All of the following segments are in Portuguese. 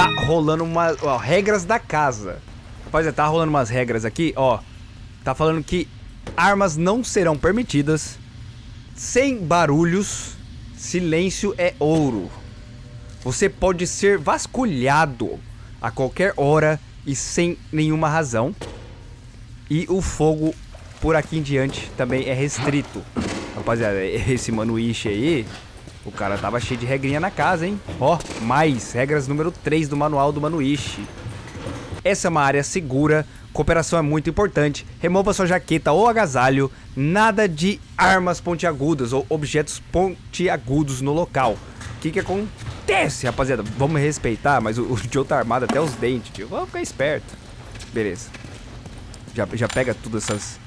tá rolando uma... Ó, regras da casa. Rapaziada, tá rolando umas regras aqui, ó. Tá falando que armas não serão permitidas. Sem barulhos. Silêncio é ouro. Você pode ser vasculhado a qualquer hora e sem nenhuma razão. E o fogo por aqui em diante também é restrito. Rapaziada, esse Manuiche aí, o cara tava cheio de regrinha na casa, hein? Ó, mais regras número 3 do manual do Manuiche. Essa é uma área segura, cooperação é muito importante, remova sua jaqueta ou agasalho, nada de armas pontiagudas ou objetos pontiagudos no local. O que que acontece, rapaziada? Vamos respeitar, mas o, o Joe tá armado até os dentes, tio. Vamos ficar esperto. Beleza. Já, já pega todas essas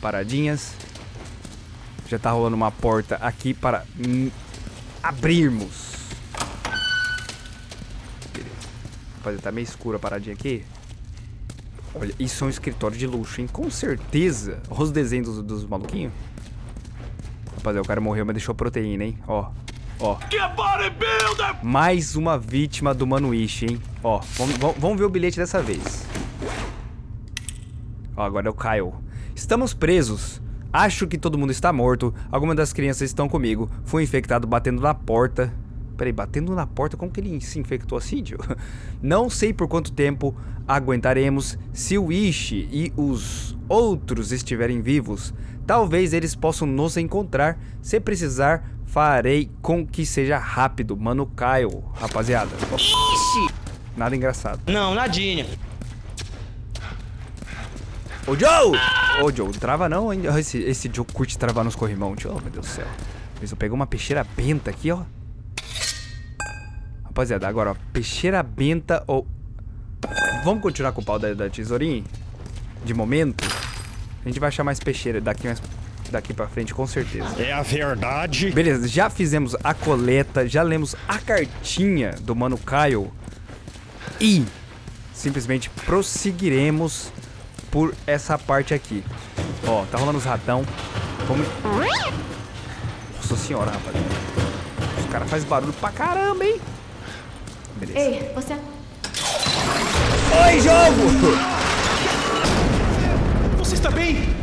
paradinhas. Já tá rolando uma porta aqui para abrirmos. Beleza. Rapaziada, tá meio escura a paradinha aqui. Olha, isso é um escritório de luxo, hein? Com certeza. Olha os desenhos dos, dos maluquinhos. Rapaziada, o cara morreu, mas deixou proteína, hein? Ó, ó. Mais uma vítima do Manuiche, hein? Ó, vamos, vamos ver o bilhete dessa vez. Ó, agora é o Kyle. Estamos presos. Acho que todo mundo está morto. Algumas das crianças estão comigo. Fui infectado batendo na porta. Peraí, batendo na porta? Como que ele se infectou assim, tio? Não sei por quanto tempo aguentaremos. Se o Ishi e os outros estiverem vivos, talvez eles possam nos encontrar. Se precisar, farei com que seja rápido. Mano Kyle, rapaziada. Ixi! Nada engraçado. Não, nadinha. Ô, Joe! Ô, Joe, trava não, hein? Esse, esse Joe curte travar nos corrimão, tio. Oh, meu Deus do céu. Mas eu peguei uma peixeira benta aqui, ó. Rapaziada, agora, ó. Peixeira benta ou... Vamos continuar com o pau da, da tesourinha? De momento. A gente vai achar mais peixeira daqui, mais, daqui pra frente, com certeza. É a verdade. Beleza, já fizemos a coleta, já lemos a cartinha do Mano Kyle. E simplesmente prosseguiremos por essa parte aqui. Ó, tá rolando os ratão. Vamos... Nossa senhora, rapaziada. Os caras fazem barulho pra caramba, hein? Beleza. Ei, você... Oi, jogo! Você está bem?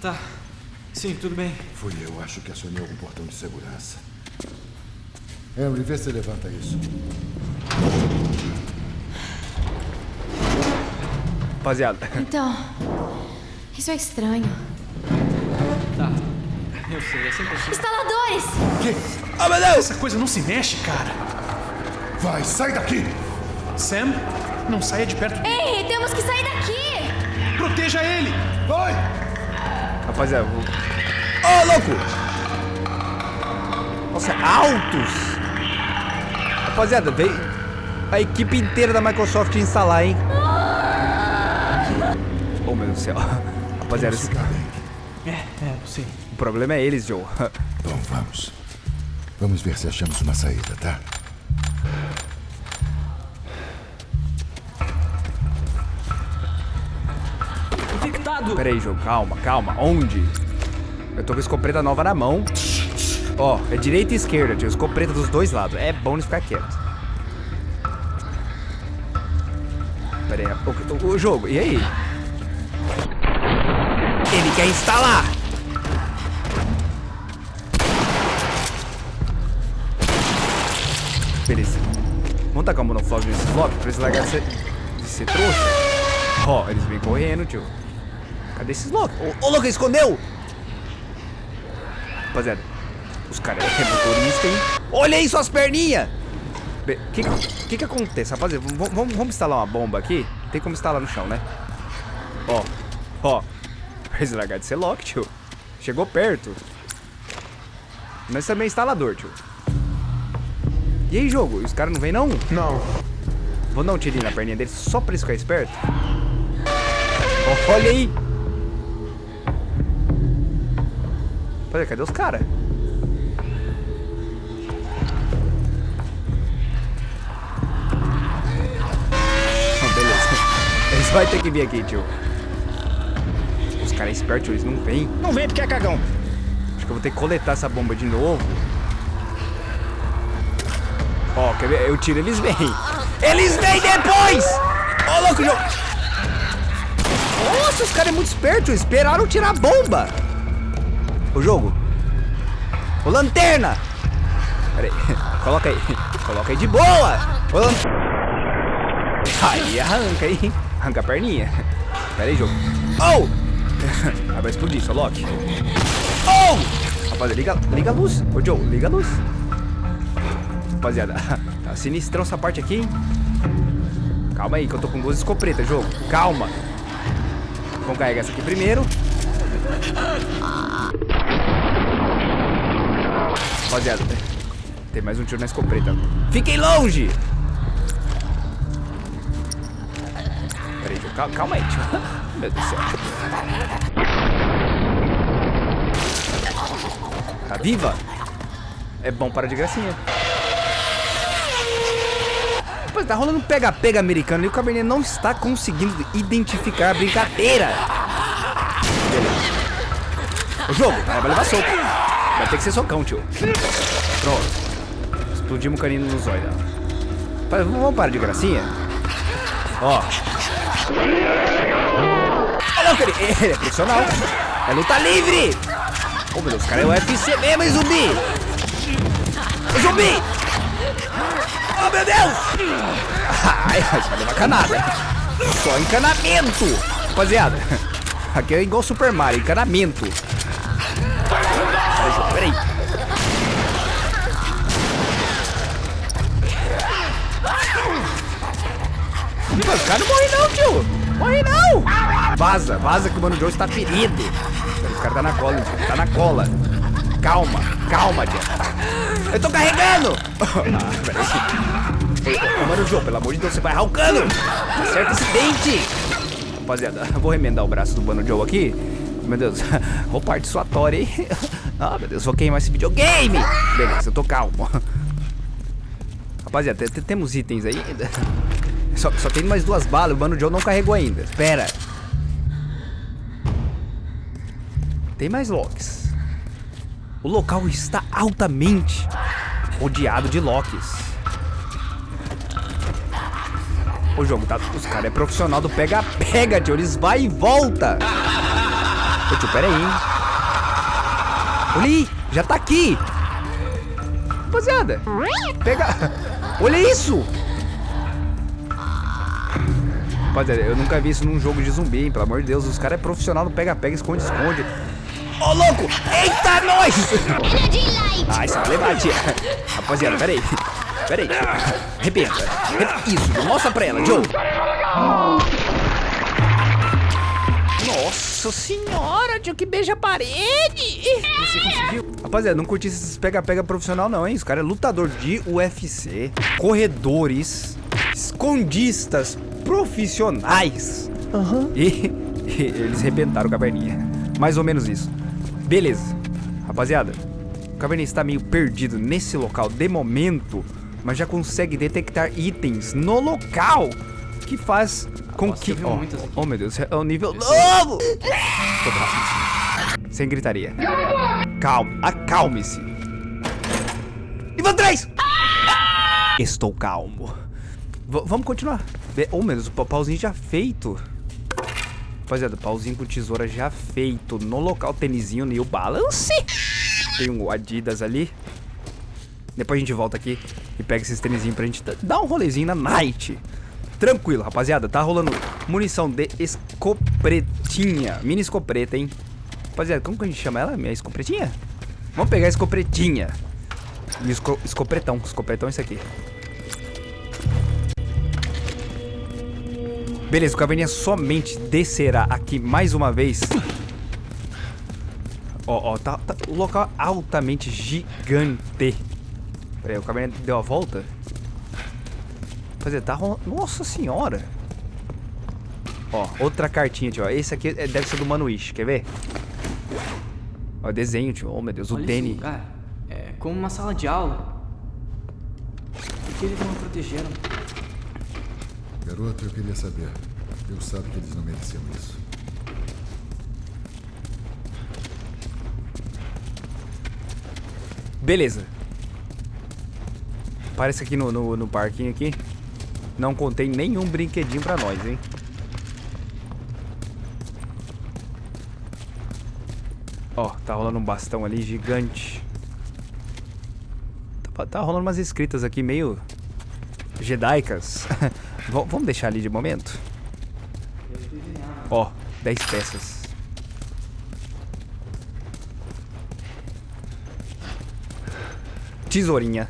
Tá. Sim, tudo bem. Fui eu, acho que acionei algum portão de segurança. Henry, vê se levanta isso. Rapaziada. Então... Isso é estranho. Tá. Eu sei, é sempre assim. Instaladores! Oh, meu Deus! Essa coisa não se mexe, cara. Vai, sai daqui! Sam, não saia de perto. Ei, temos que sair daqui! Proteja ele! Vai! Rapaziada, vou... Ô, louco! Nossa, altos! Rapaziada, veio a equipe inteira da Microsoft instalar, hein? Oh, meu Deus do céu. Rapaziada, esse... É, é, sim. o problema é eles, Joe. Bom, vamos. Vamos ver se achamos uma saída, tá? Infectado! Pera aí, Joe, calma, calma. Onde? Eu tô com a escopeta nova na mão. Ó, é direita e esquerda, tio. Escopeta dos dois lados. É bom não ficar quieto. Pera aí. O, o- o jogo, e aí? Ele quer instalar! Beleza. Vamos tacar o monoflog nesse bloco pra eles largarem ser, de ser trouxa. Ó, eles vêm correndo, tio. Cadê esses loucos? Ô, ô, louco, escondeu! Rapaziada, os caras é motorista, hein? Olha aí suas perninhas! O que, que que acontece, rapaziada? Vamos, vamos, vamos instalar uma bomba aqui? Tem como instalar no chão, né? Ó, ó. Eles largar de ser lock, tio. Chegou perto. Mas também é instalador, tio. E aí, jogo? Os caras não vêm, não? Não. Vou dar um tirinho na perninha dele só pra eles ficarem esperto. Olha aí! Olha, cadê os caras? Beleza. Eles vão ter que vir aqui, tio. Os caras espertos, eles não vêm. Não vem porque é cagão. Acho que eu vou ter que coletar essa bomba de novo. Ó, quer ver? Eu tiro, eles vêm. Eles vêm depois! Ô, louco, jogo. Nossa, os caras é muito espertos. Esperaram tirar a bomba. O jogo. Ô, lanterna. Pera aí. Coloca aí. Coloca aí de boa. Ô, lan... Aí, arranca aí. Arranca a perninha. Pera aí, jogo. Oh! Ah, vai explodir, só Loki. Oh! Rapaziada, liga, liga a luz. Ô, Joe, liga a luz. Rapaziada, tá sinistrão essa parte aqui, hein? Calma aí, que eu tô com duas escopretas, jogo. Calma. Vamos carregar essa aqui primeiro. Rapaziada, tem mais um tiro na escopeta. Fiquem longe! Peraí, tio. Calma, calma aí, tio. Meu Deus do céu. Tá viva? É bom para de gracinha. Rapaz, tá rolando um pega-pega americano e o Cabernet não está conseguindo identificar a brincadeira. Beleza. O jogo, vai levar soco. Vai ter que ser socão, tio. Pronto. Explodimos o canino no zóio Vamos parar de gracinha? Ó. Olha louco, ele, é profissional. É luta livre. Oh, meu Deus, cara é o UFC mesmo, hein, zumbi? Ô, zumbi! Oh, meu Deus! Ai, vai levar canada. Só encanamento. Rapaziada, aqui é igual Super Mario, encanamento. Peraí, Os caras não morrem não, tio. Morre não. Vaza, vaza que o Mano Joe está ferido. Os caras tá na cola, tio. Tá na cola. Calma, calma, tia. Eu tô carregando. Ah, peraí. Mano Joe, pelo amor de Deus, você vai arrancando. Acerta esse dente. Rapaziada, vou remendar o braço do Mano Joe aqui. Meu Deus, parte suatória, hein? Ah, meu Deus, vou queimar esse videogame. Beleza, eu tô calmo. Rapaziada, te- te- temos itens aí. Só, só tem mais duas balas, o Mano Joe não carregou ainda. Espera. Tem mais locks. O local está altamente rodeado de locks. O jogo tá. Os caras é profissional do pega-pega, tio. Eles vai e volta. Ô tio, pera aí, hein? Olha já tá aqui. Rapaziada, pega. Olha isso! Rapaziada, eu nunca vi isso num jogo de zumbi, hein? Pelo amor de Deus, os caras é profissional no pega-pega, esconde-esconde. Ô, louco! Eita, nós! Ah, isso vai levar, tia. Rapaziada, peraí. Peraí. Arrebenta. Arre- Isso, mostra pra ela, Joe. Nossa senhora, tio, que beija a parede. Você conseguiu. Rapaziada, não curti esses pega-pega profissional não, hein? Os caras é lutador de UFC, corredores, escondistas profissionais. E, e eles rebentaram o caverninha. Mais ou menos isso. Beleza. Rapaziada, o caverninha está meio perdido nesse local de momento, mas já consegue detectar itens no local que faz com Nossa, que... aqui. oh, meu Deus, é um nível novo! Sem gritaria. Calma, acalme-se. Nível 3! Estou calmo. V- vamos continuar. Oh, meu Deus, o pa- pauzinho já feito. Rapaziada, pauzinho com tesoura já feito. No local, tênisinho New Balance. Tem um Adidas ali. Depois a gente volta aqui e pega esses tênisinhos pra gente da- dar um rolezinho na night. Tranquilo, rapaziada. Tá rolando munição de escopretinha. Mini escopreta, hein? Rapaziada, como que a gente chama ela? Minha escopretinha? Vamos pegar a escopretinha. E esco escopretão. Escopretão é isso aqui. Beleza, o caverninha somente descerá aqui mais uma vez. Ó, ó, tá, tá- o local altamente gigante. Pera aí, o caverninha deu a volta? Fazer, tá rolando. Nossa senhora! Ó, outra cartinha, tio. ó. Esse aqui é- deve ser do Manuish, quer ver? Ó, desenho, tio. Oh, meu Deus, o Olha Danny. esse lugar. É como uma sala de aula. Por que eles não me protegeram? Garoto, eu queria saber. Deus sabe que eles não mereciam isso. Beleza. Parece aqui no, no, no parquinho aqui. Não contém nenhum brinquedinho pra nós, hein? Ó, tá rolando um bastão ali gigante. Tá, tá rolando umas escritas aqui meio jedaicas. Vamos deixar ali de momento? Ó, 10 peças. Tesourinha.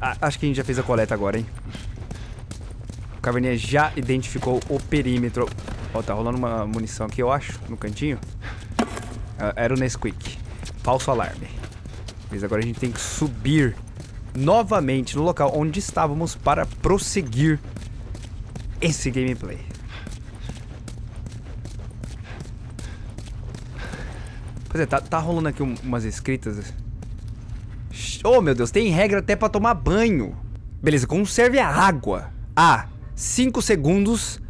A- acho que a gente já fez a coleta agora, hein? O Caverninha já identificou o perímetro. Ó, tá rolando uma munição aqui, eu acho, no cantinho. Ah, Era o Nesquik. Falso alarme. Mas agora a gente tem que subir novamente no local onde estávamos para prosseguir esse gameplay. Pois é, tá, tá rolando aqui um- umas escritas. Oh, meu Deus, tem regra até pra tomar banho. Beleza, conserve a água a 5 segundos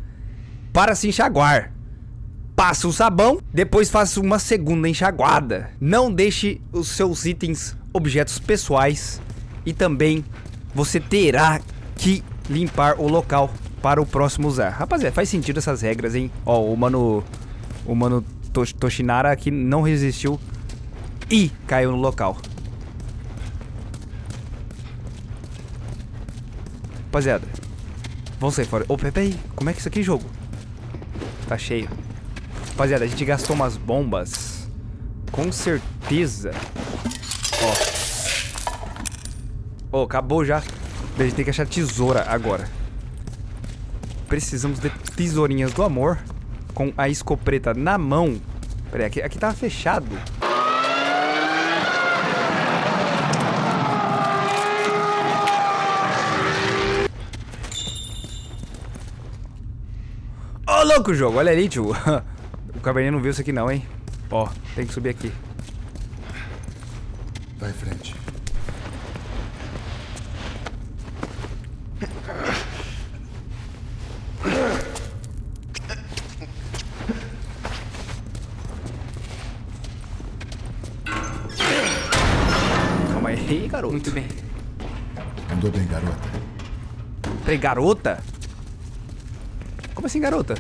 para se enxaguar. Passa o sabão, depois faça uma segunda enxaguada. Não deixe os seus itens, objetos pessoais e também você terá que limpar o local para o próximo usar. Rapaziada, faz sentido essas regras, hein? Ó, o mano o mano Tosh- Toshinara aqui não resistiu e caiu no local. Rapaziada, vamos sair fora. Ô, Pepe, aí, como é que é isso aqui, jogo? Tá cheio. Rapaziada, a gente gastou umas bombas. Com certeza. Ó. Ó, acabou já. A gente tem que achar tesoura agora. Precisamos de tesourinhas do amor. Com a escopeta na mão. Pera aí, aqui, aqui tava fechado. Ô, louco jogo, olha ali, tio. O caverninha não viu isso aqui não, hein? Ó, tem que subir aqui. Vai em frente. Calma aí, garoto. Muito bem. Andou bem, garota. Peraí, garota? Como assim, garota?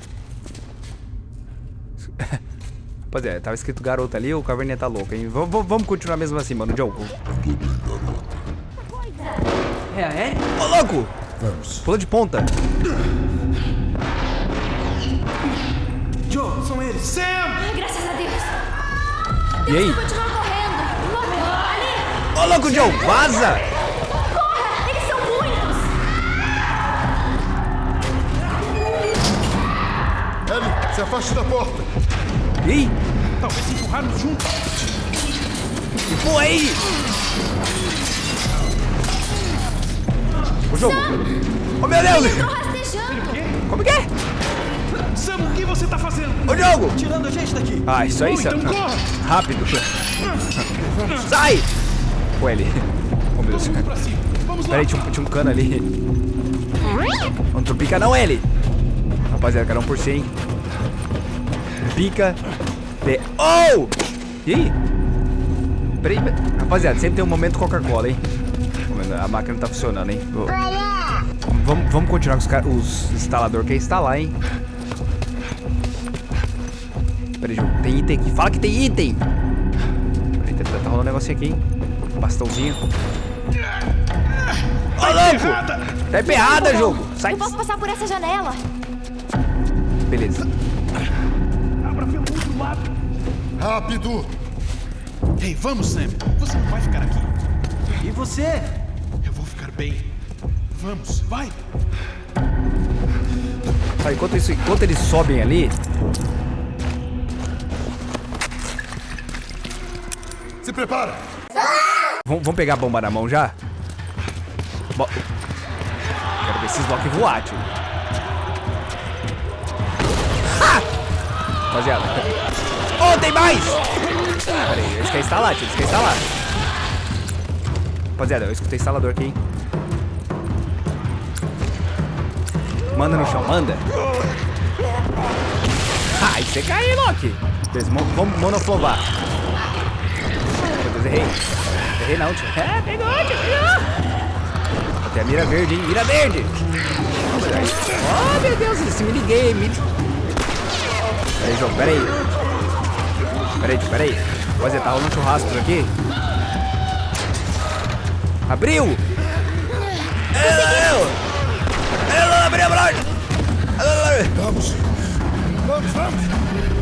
Rapaziada, tava escrito garota ali, o caverninha tá louco, hein? V vamos continuar mesmo assim, mano, Joe. É a Ellie? Ô, louco! Vamos. Pula de ponta. Joe, são eles. Ai, graças a Deus. E aí? Ô, louco, Joe, vaza! Corra. Eles são muitos. Ellie, se afaste da porta. Aí? Talvez se empurrarmos juntos. Pô, aí! O jogo. Ô, meu Deus! Rastejando. Como que é? Sam, o que você tá fazendo? Ô, jogo! Tirando a gente daqui. Ah, isso aí, então Sam. corra. Rápido. Sai! Pô, ele. Oh, meu Deus. Peraí, tinha um, tinha um cano ali. Não tropica não, L. Rapaziada, cada um por si, hein? Pica. De... Oh! E aí? Peraí, rapaziada, sempre tem um momento Coca-Cola, hein? A máquina não tá funcionando, hein? Vamos, vamos continuar com os, cara- os instalador que é instalar, hein? Peraí. Tem item aqui. Fala que tem item! Peraí, tá, tá rolando um negocinho aqui, hein? Bastãozinho. Ô, louco! Errada. Tá emperrada, jogo! Sai! Eu posso passar por essa janela. Beleza. Abra pelo outro lado. Rápido! Ei, vamos, Sam. Você não vai ficar aqui. E você? Eu vou ficar bem. Vamos, vai. Tá, enquanto, isso, enquanto eles sobem ali, Se prepara! Vamos, pegar a bomba na mão já? Bo Quero ver esses Loki voar, tio. Ha! Rapaziada. Oh, tem mais! Pera aí, eu esqueci instalar, tio. Eu esqueci instalar. Rapaziada, eu escutei instalador aqui, hein? Manda no chão, manda. Ai, você caiu, Loki. Vamos monoflovar. Meu Deus, errei. Morrer não, tio. É, pegou, tio, pegou. Até mira verde, hein? Mira verde. Oh, meu Deus, esse minigame. Peraí, João, peraí. Peraí, tio, peraí. Rapaziada, tá rolando churrasco por aqui. Abriu! Eu! Eu abri a porta! Vamos! Vamos, vamos!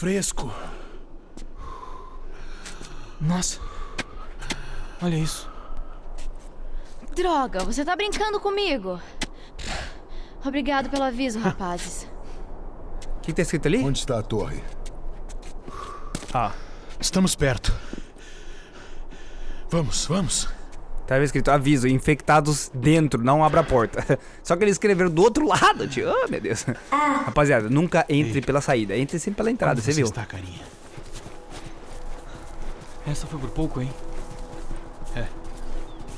Fresco. Nossa. Olha isso. Droga, você tá brincando comigo. Obrigado pelo aviso, rapazes. O que, que tá escrito ali? Onde está a torre? Ah, Estamos perto. Vamos, vamos. Tava escrito aviso, infectados dentro, não abra a porta. Só que eles escreveram do outro lado, tio. Oh, meu Deus. Rapaziada, nunca entre pela saída, entre sempre pela entrada, Onde você viu? está, carinha? Essa foi por pouco, hein?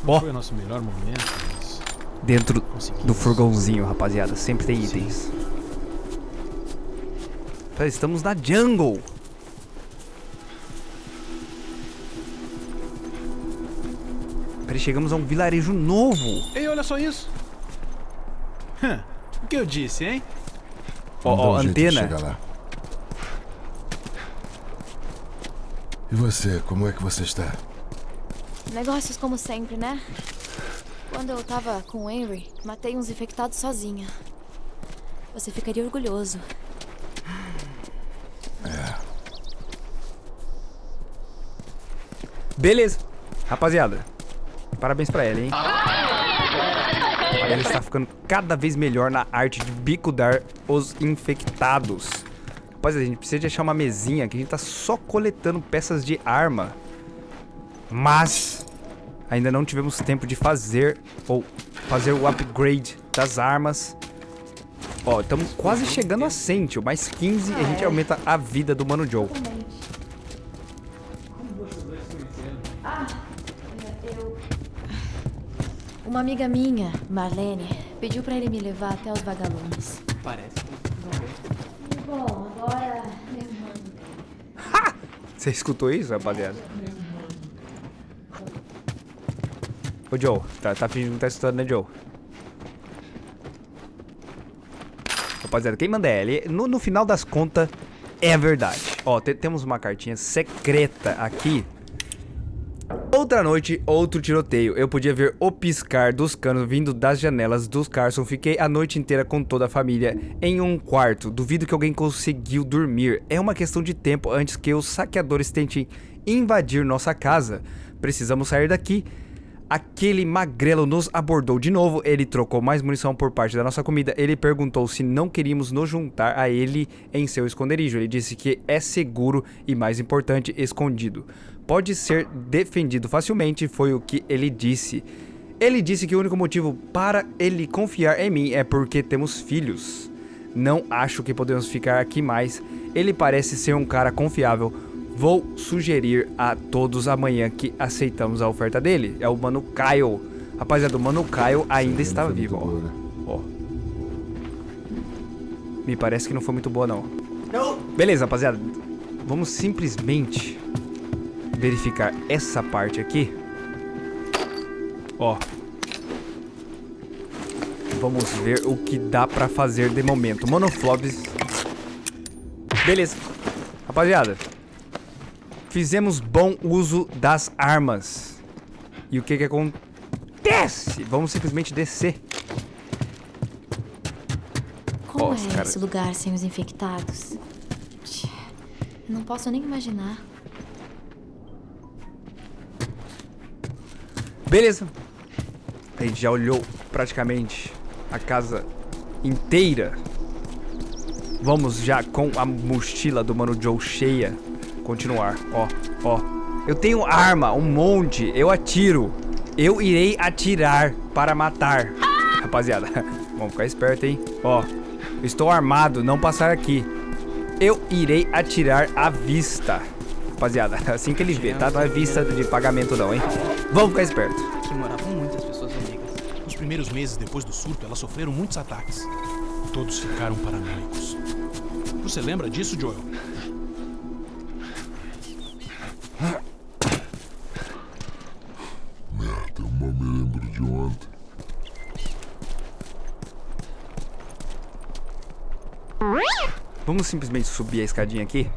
Ó, Foi o nosso melhor momento, mas... dentro do furgãozinho, rapaziada, sempre tem itens. Pera, Estamos na jungle. Chegamos a um vilarejo novo. Ei, olha só isso. Hã, O que eu disse, hein? Ó, ó, um antena. lá. E você, como é que você está? Negócios como sempre, né? Quando eu tava com o Henry, matei uns infectados sozinha. Você ficaria orgulhoso. Beleza. Rapaziada, parabéns pra ela, hein? Ela está ficando cada vez melhor na arte de bicudar os infectados. Rapaziada, a gente precisa de achar uma mesinha que a gente tá só coletando peças de arma. Mas ainda não tivemos tempo de fazer ou fazer o upgrade das armas. Ó, estamos quase chegando a 100, tio. Mais 15 e a gente aumenta a vida do Mano Joe. Uma amiga minha, Marlene, pediu pra ele me levar até os vagalumes. Parece. Bom, agora. Você escutou isso, rapaziada? Ô, Joe, tá, tá fingindo que tá escutando, né, Joe? Rapaziada, quem manda é ele. No, no final das contas, é a verdade. Ó, te- temos uma cartinha secreta aqui. Outra noite, outro tiroteio. Eu podia ver o piscar dos canos vindo das janelas dos Carson. Fiquei a noite inteira com toda a família em um quarto. Duvido que alguém conseguiu dormir. É uma questão de tempo antes que os saqueadores tentem invadir nossa casa. Precisamos sair daqui. Aquele magrelo nos abordou de novo. Ele trocou mais munição por parte da nossa comida. Ele perguntou se não queríamos nos juntar a ele em seu esconderijo. Ele disse que é seguro e, mais importante, escondido. Pode ser defendido facilmente, foi o que ele disse. Ele disse que o único motivo para ele confiar em mim é porque temos filhos. Não acho que podemos ficar aqui mais. Ele parece ser um cara confiável. Vou sugerir a todos amanhã que aceitamos a oferta dele. É o Mano Kyle. Rapaziada, o Mano Kyle ainda está vivo, muito boa, né? ó. Ó. Me parece que não foi muito boa, não. Beleza, rapaziada. Vamos simplesmente verificar essa parte aqui. Ó. Vamos ver o que dá pra fazer de momento. Monoflobs. Beleza. Rapaziada. Fizemos bom uso das armas. E o que que acontece? Vamos simplesmente descer. Como Nossa, é cara. esse lugar sem os infectados? Não posso nem imaginar. Beleza. A gente já olhou praticamente a casa inteira. Vamos já com a mochila do Mano Joe cheia. Continuar. Ó, ó. Eu tenho arma, um monte. Eu atiro. Eu irei atirar para matar. Rapaziada, vamos ficar esperto, hein? Ó, estou armado, não passar aqui. Eu irei atirar à vista. Rapaziada, assim que ele vê, tá? Não é vista de pagamento não, hein? Vamos ficar esperto. Aqui moravam muitas pessoas amigas. Os primeiros meses depois do surto, elas sofreram muitos ataques. Todos ficaram paranoicos. Você lembra disso, Joel? Merda, eu mal me lembro de ontem. Vamos simplesmente subir a escadinha aqui?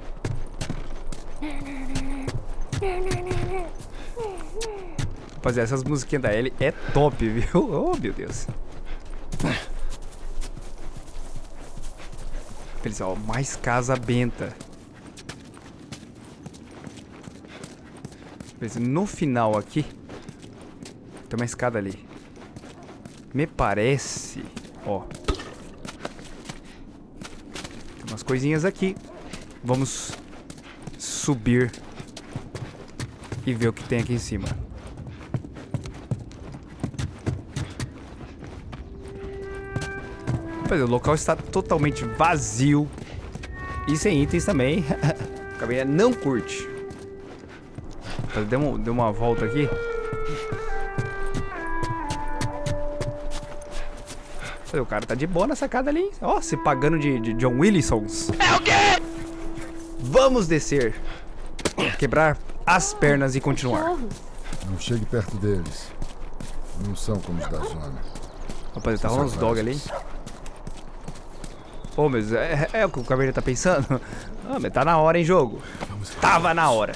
Rapaziada, essas musiquinhas da Ellie é top, viu? Oh, meu Deus. Eles, ó, mais casa benta. Beleza, No final aqui, tem uma escada ali. Me parece, ó. Tem umas coisinhas aqui. Vamos subir e ver o que tem aqui em cima. Pois é, o local está totalmente vazio e sem itens também. o caminha não curte. Mas Deu uma, deu uma volta aqui. Olha, O cara tá de boa na sacada ali. hein? Ó, se pagando de, de John Willisons. É o quê? Vamos descer. Quebrar as pernas e continuar. Não chegue perto deles. Não são como os da zona. Rapaz, tá rolando uns dog ali. Pô, mas é, é o que o Caveira tá pensando? Ah, mas tá na hora, hein, jogo? Tava na hora.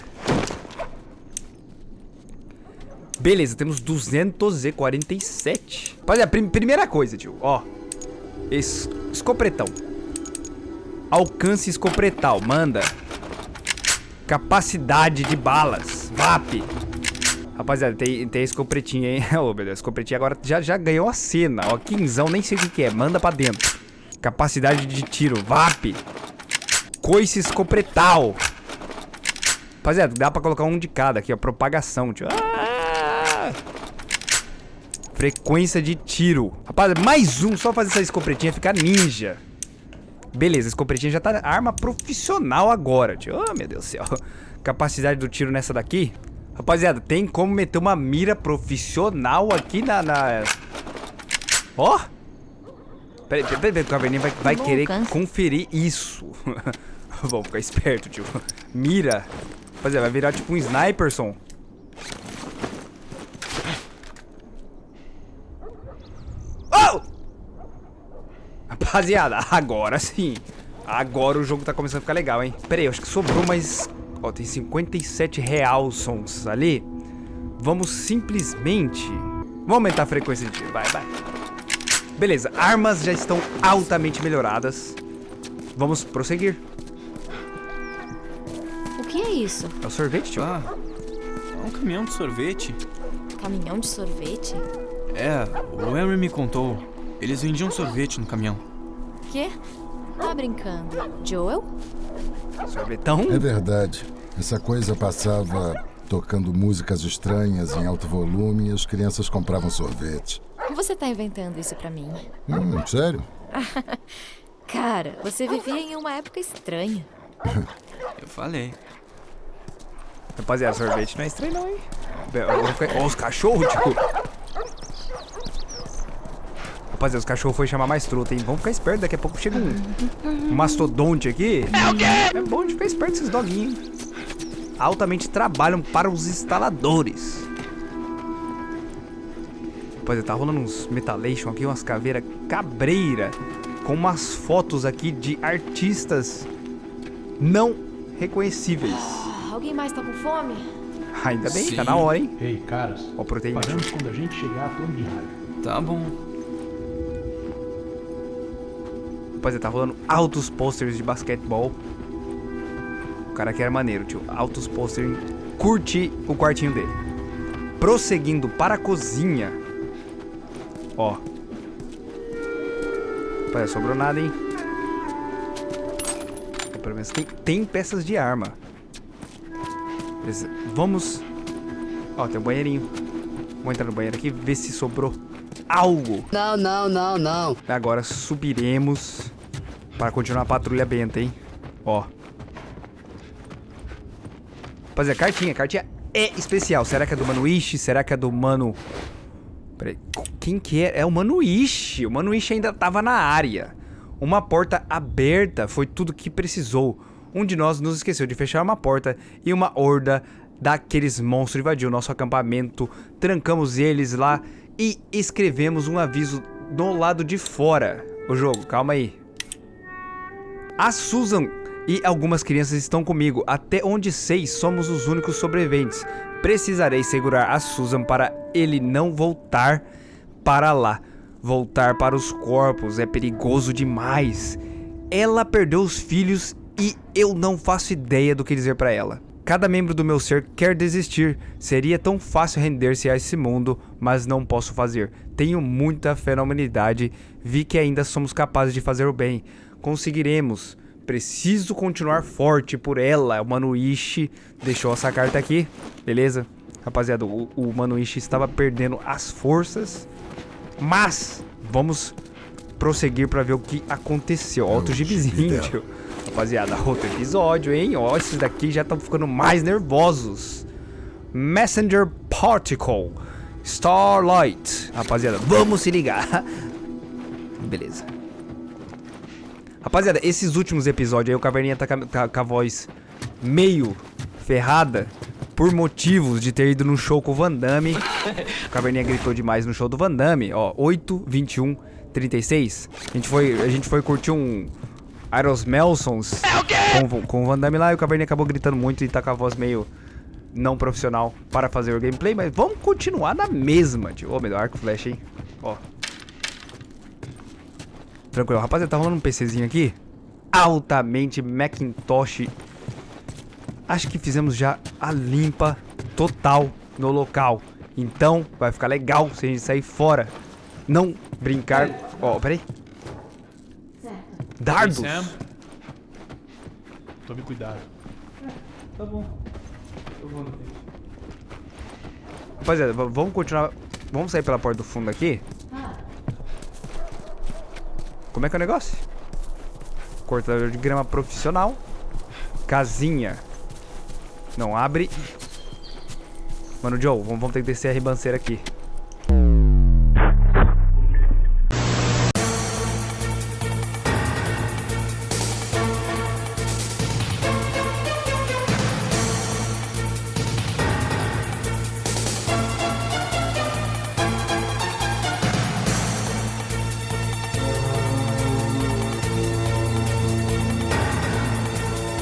Beleza, temos 247. Rapaziada, prim primeira coisa, tio. Ó. Es escopretão. Alcance escopretal. Manda. Capacidade de balas. VAP. Rapaziada, tem, tem escopretinha, hein? Ô, meu Deus, escopretinha agora já, já ganhou a cena. Ó, quinzão, nem sei o que, que é. Manda pra dentro. Capacidade de tiro. VAP. Coice escopretal. Rapaziada, dá pra colocar um de cada aqui, ó. Propagação, tio. Ah! Frequência de tiro. Rapaziada, mais um. Só fazer essa escopretinha ficar ninja. Beleza, a escopretinha já tá arma profissional agora, tio. Oh, meu Deus do céu. Capacidade do tiro nessa daqui. Rapaziada, tem como meter uma mira profissional aqui na... na... Ó. Peraí, peraí, peraí, o Caverninha vai, vai querer conferir isso. Vamos ficar esperto, tio. Mira. Rapaziada, vai virar tipo um sniperson. Oh! Rapaziada, agora sim. Agora o jogo tá começando a ficar legal, hein? Pera aí, eu acho que sobrou mais... Ó, tem 57 real sons ali. Vamos simplesmente... Vamos aumentar a frequência de tiro. Vai, vai. Beleza, armas já estão altamente melhoradas. Vamos prosseguir. O que é isso? É o sorvete, tio? Ah, é um caminhão de sorvete. Caminhão de sorvete? É, o Henry me contou. Eles vendiam sorvete no caminhão. Quê? Tá brincando? Joel? Sorvetão? É verdade. Essa coisa passava tocando músicas estranhas em alto volume e as crianças compravam sorvete. Você tá inventando isso pra mim. Hum, sério? Cara, você vivia em uma época estranha. Eu falei. Rapaziada, sorvete não é estranho não, hein? Ó, os cachorros, tipo... Rapaziada, os cachorros foram chamar mais truta, hein? Vamos ficar esperto, daqui a pouco chega um, um mastodonte aqui. É o quê? É bom de ficar esperto esses doguinhos, hein? Altamente trabalham para os instaladores. Rapaziada, tá rolando uns metalation aqui, umas caveiras cabreira. Com umas fotos aqui de artistas não reconhecíveis. Alguém mais tá com fome? Ainda bem, tá Sim. na hora, hein? Ei, caras. Ó, proteína. Paramos quando a gente chegar de raiva. Tá bom. Rapaziada, tá rolando altos posters de basquetebol. O cara que era maneiro, tio. Altos posters. Curte o quartinho dele. Prosseguindo para a cozinha. Ó. Rapaziada, sobrou nada, hein? Pelo menos tem, tem peças de arma. Beleza. Vamos... Ó, tem um banheirinho. Vou entrar no banheiro aqui ver se sobrou algo. Não, não, não, não. Agora subiremos para continuar a patrulha benta, hein? Ó. Rapaziada, cartinha. Cartinha é especial. Será que é do Mano Ishi? Será que é do Mano... Peraí. Que quem que é? É o Manuishi. O Manuishi ainda tava na área. Uma porta aberta foi tudo que precisou. Um de nós nos esqueceu de fechar uma porta e uma horda daqueles monstros invadiu nosso acampamento. Trancamos eles lá e escrevemos um aviso do lado de fora. O jogo, calma aí. A Susan e algumas crianças estão comigo. Até onde sei, somos os únicos sobreviventes. Precisarei segurar a Susan para ele não voltar para lá. Voltar para os corpos é perigoso demais. Ela perdeu os filhos e eu não faço ideia do que dizer para ela. Cada membro do meu ser quer desistir. Seria tão fácil render-se a esse mundo, mas não posso fazer. Tenho muita fé na humanidade. Vi que ainda somos capazes de fazer o bem. Conseguiremos. Preciso continuar forte por ela. O Manuishi deixou essa carta aqui. Beleza? Rapaziada, o, o Manuishi estava perdendo as forças. Mas vamos prosseguir para ver o que aconteceu. Ó, outro gibizinho, tio. Rapaziada, outro episódio, hein? Ó, esses daqui já estão ficando mais nervosos. Messenger Particle. Starlight. Rapaziada, vamos se ligar. Beleza. Rapaziada, esses últimos episódios aí, o Caverninha tá com a, voz meio ferrada por motivos de ter ido no show com o Van Damme. O Caverninha gritou demais no show do Van Damme. Ó, 8, 21, 36. A gente foi, a gente foi curtir um Iros Melsons com, com o Van Damme lá e o Caverninha acabou gritando muito e tá com a voz meio não profissional para fazer o gameplay, mas vamos continuar na mesma, tio. Ô, oh, meu arco flash, hein? Ó. Tranquilo, rapaziada, tá rolando um PCzinho aqui. Altamente Macintosh. Acho que fizemos já a limpa total no local. Então, vai ficar legal se a gente sair fora. Não brincar... Ó, oh, peraí. Dardos? Sam. Tome cuidado. Tá bom. Eu vou no. Rapaziada, vamos continuar... Vamos sair pela porta do fundo aqui? Como é que é o negócio? Cortador de grama profissional. Casinha. Não abre. Mano, Joe, vamos, vamos ter que descer a ribanceira aqui.